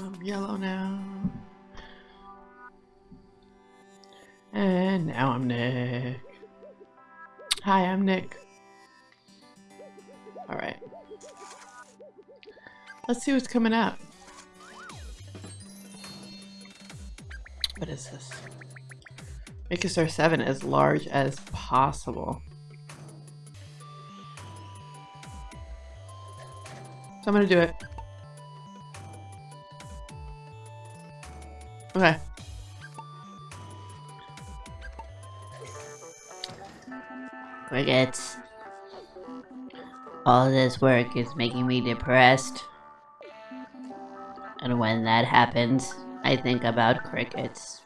I'm yellow now. And now I'm Nick. Hi, I'm Nick. Alright. Let's see what's coming up. What is this? Make a star 7 as large as possible. So I'm gonna do it. Crickets. All this work is making me depressed. And when that happens, I think about crickets.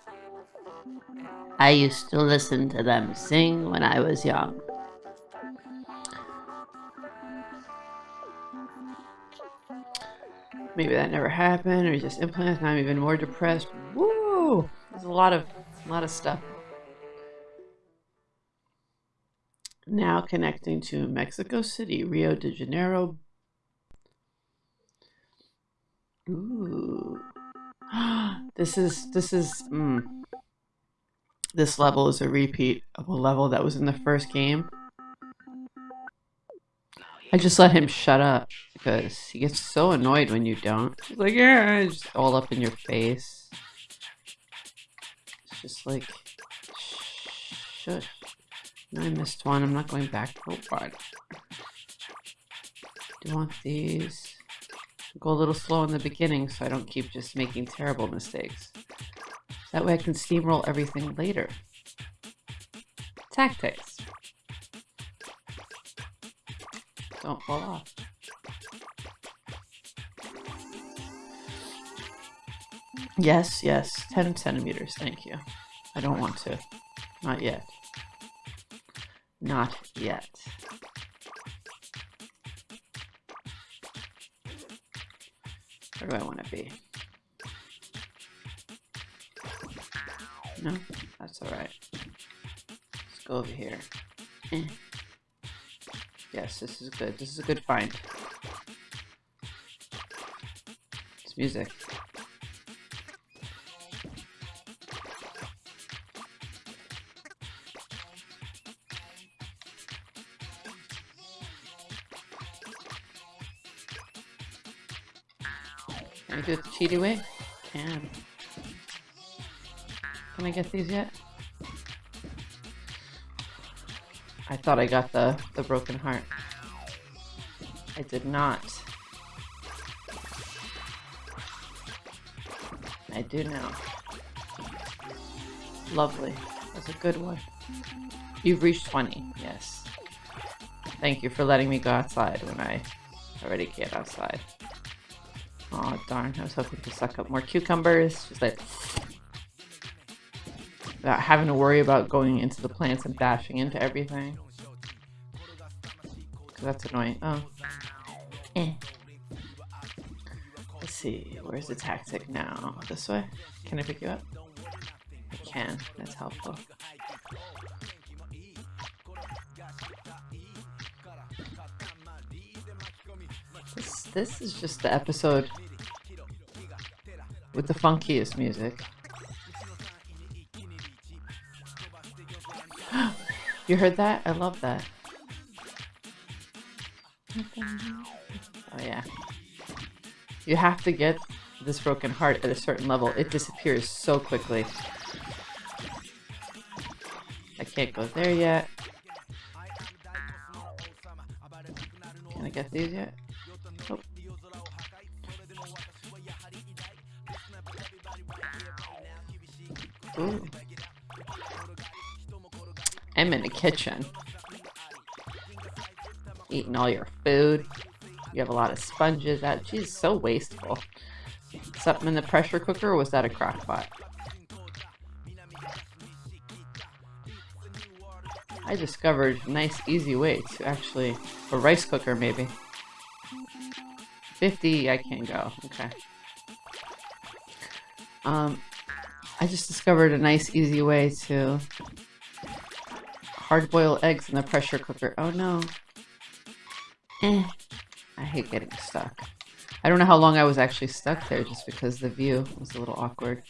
I used to listen to them sing when I was young. Maybe that never happened, or just implants. Now I'm even more depressed. Woo! There's a lot of, a lot of stuff. Now connecting to Mexico City, Rio de Janeiro. Ooh. this is, this is, mm. This level is a repeat of a level that was in the first game. I just let him shut up because he gets so annoyed when you don't. He's like, yeah, just all up in your face. It's just like, shush. I missed one. I'm not going back for what? Do you want these? Go a little slow in the beginning so I don't keep just making terrible mistakes. That way I can steamroll everything later. Tactics. Don't fall off. Yes, yes, 10 centimeters, thank you. I don't want to. Not yet. Not yet. Where do I want to be? No, that's alright. Let's go over here. Eh. Yes, this is good. This is a good find. It's music. Can I do the way? Can. Can I get these yet? I thought I got the, the broken heart. I did not. I do now. Lovely. That's a good one. You've reached 20, yes. Thank you for letting me go outside when I already get outside. Oh darn, I was hoping to suck up more cucumbers. Just like without having to worry about going into the plants and bashing into everything. That's annoying. Oh. Eh. Let's see, where's the tactic now? This way? Can I pick you up? I can, that's helpful. This, is just the episode with the funkiest music. you heard that? I love that. Oh yeah. You have to get this broken heart at a certain level. It disappears so quickly. I can't go there yet. Can I get these yet? Ooh. I'm in the kitchen. Eating all your food. You have a lot of sponges. That she's so wasteful. Something in the pressure cooker, or was that a crock pot? I discovered a nice, easy way to actually... A rice cooker, maybe. 50, I can't go. Okay. Um, I just discovered a nice, easy way to hard boil eggs in the pressure cooker. Oh no. Eh. I hate getting stuck. I don't know how long I was actually stuck there just because the view was a little awkward.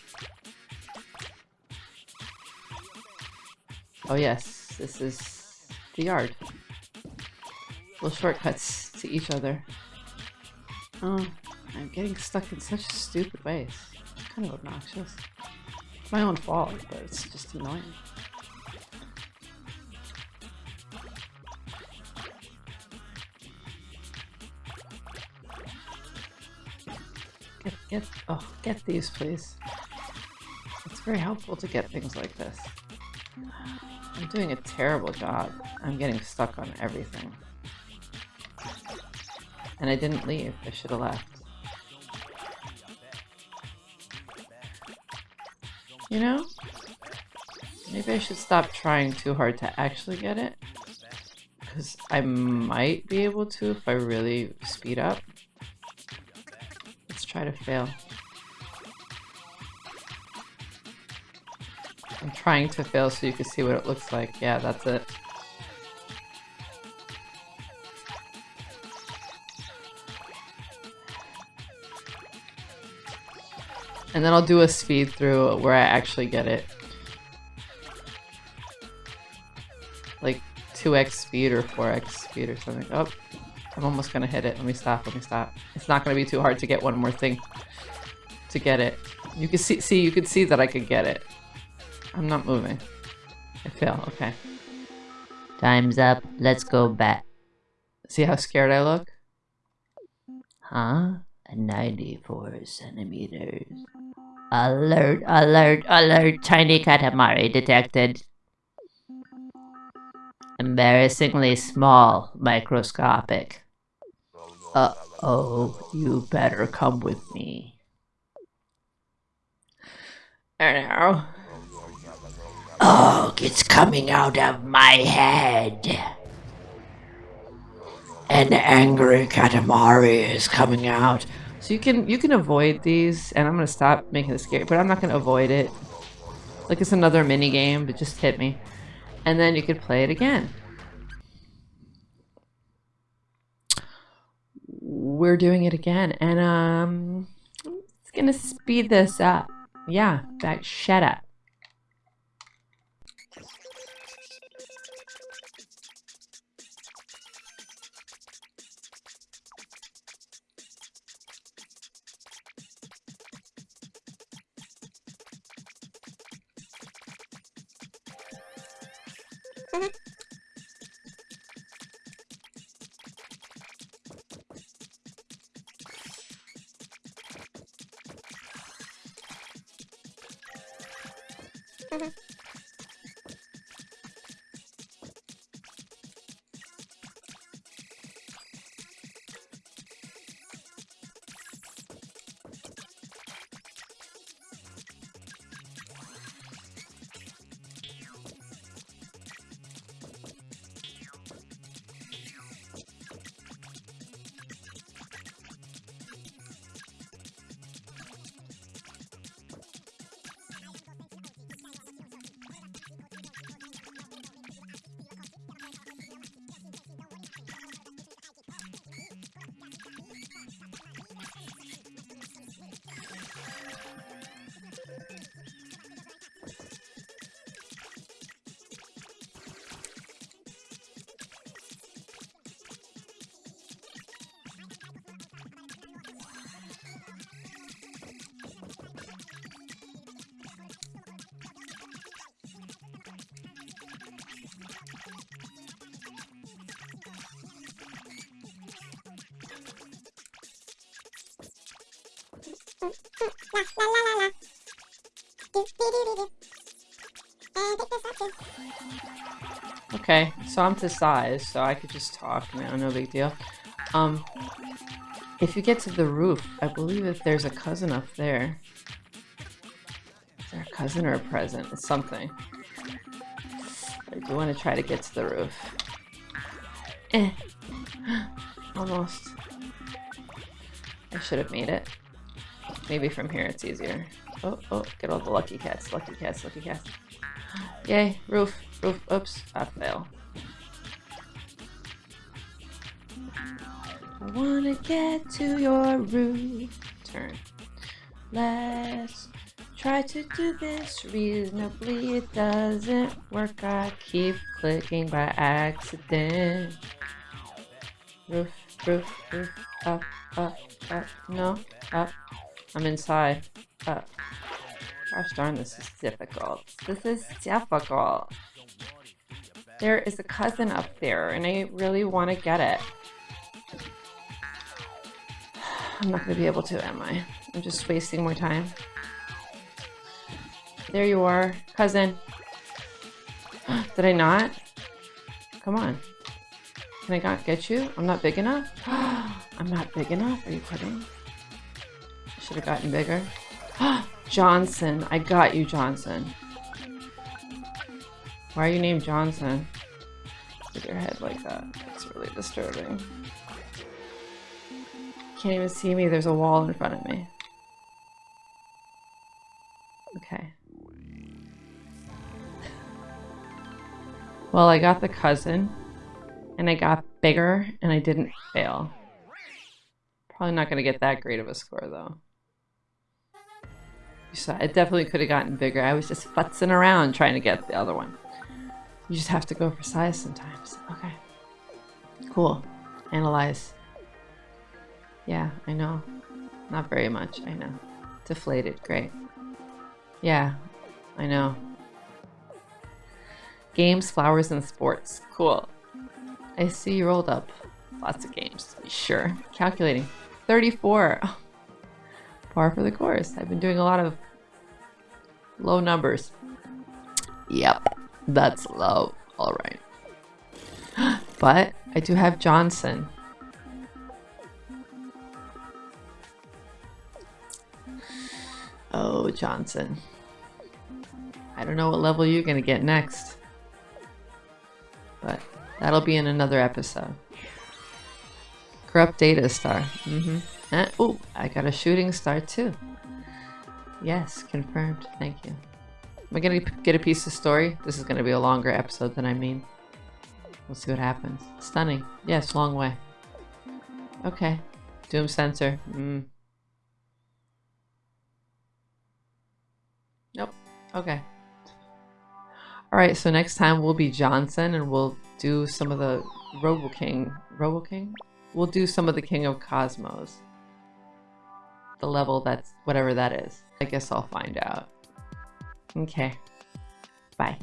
Oh yes, this is the yard. Little shortcuts to each other. Oh, I'm getting stuck in such stupid ways. It's kind of obnoxious. My own fault, but it's just annoying. Get, get, oh, get these, please. It's very helpful to get things like this. I'm doing a terrible job. I'm getting stuck on everything. And I didn't leave. I should have left. You know? Maybe I should stop trying too hard to actually get it. Because I might be able to if I really speed up. Let's try to fail. I'm trying to fail so you can see what it looks like. Yeah, that's it. And then I'll do a speed through where I actually get it. Like 2x speed or 4x speed or something. Oh, I'm almost gonna hit it. Let me stop, let me stop. It's not gonna be too hard to get one more thing to get it. You can see, see, you can see that I could get it. I'm not moving. I fail, okay. Time's up. Let's go back. See how scared I look? Huh? 94 centimeters. Alert, alert, alert. Tiny Katamari detected. Embarrassingly small, microscopic. Uh-oh, you better come with me. Know. Oh, it's coming out of my head. An angry Katamari is coming out. So you can you can avoid these, and I'm gonna stop making this scary, but I'm not gonna avoid it. Like it's another mini game, but just hit me, and then you could play it again. We're doing it again, and um, it's gonna speed this up. Yeah, back. Shut up. Mm-hmm. Okay, so I'm to size, so I could just talk now, no big deal. Um, if you get to the roof, I believe if there's a cousin up there. Is there a cousin or a present? It's something. I do want to try to get to the roof. Eh. Almost. I should have made it. Maybe from here it's easier. Oh, oh, get all the lucky cats, lucky cats, lucky cats. Yay, roof, roof, oops, I fail. I wanna get to your room. Turn. Let's try to do this reasonably. It doesn't work. I keep clicking by accident. Roof, roof, roof. Up, up, up. No, up. I'm inside. Up. Gosh darn, this is difficult. This is difficult. There is a cousin up there, and I really want to get it. I'm not going to be able to, am I? I'm just wasting more time. There you are, cousin. Did I not? Come on. Can I not get you? I'm not big enough? I'm not big enough? Are you kidding? Should have gotten bigger. Johnson. I got you, Johnson. Why are you named Johnson? With your head like that. It's really disturbing. Can't even see me. There's a wall in front of me. Okay. Well, I got the cousin, and I got bigger, and I didn't fail. Probably not going to get that great of a score, though. You saw, it definitely could have gotten bigger. I was just futzing around trying to get the other one. You just have to go for size sometimes. Okay. Cool. Analyze. Yeah, I know. Not very much, I know. Deflated, great. Yeah, I know. Games, flowers, and sports. Cool. I see you rolled up. Lots of games. Sure. Calculating. 34. Par for the course. I've been doing a lot of low numbers. Yep, that's low. All right. but I do have Johnson. Oh, Johnson. I don't know what level you're going to get next. But that'll be in another episode. Corrupt data star. Mm-hmm. Uh, oh, I got a shooting star too. Yes, confirmed. Thank you. Am I gonna get a piece of story? This is gonna be a longer episode than I mean. We'll see what happens. Stunning. Yes, long way. Okay. Doom sensor. Mm. Nope. Okay. Alright, so next time we'll be Johnson and we'll do some of the Robo King. Robo King? We'll do some of the King of Cosmos. The level that's whatever that is. I guess I'll find out. Okay. Bye.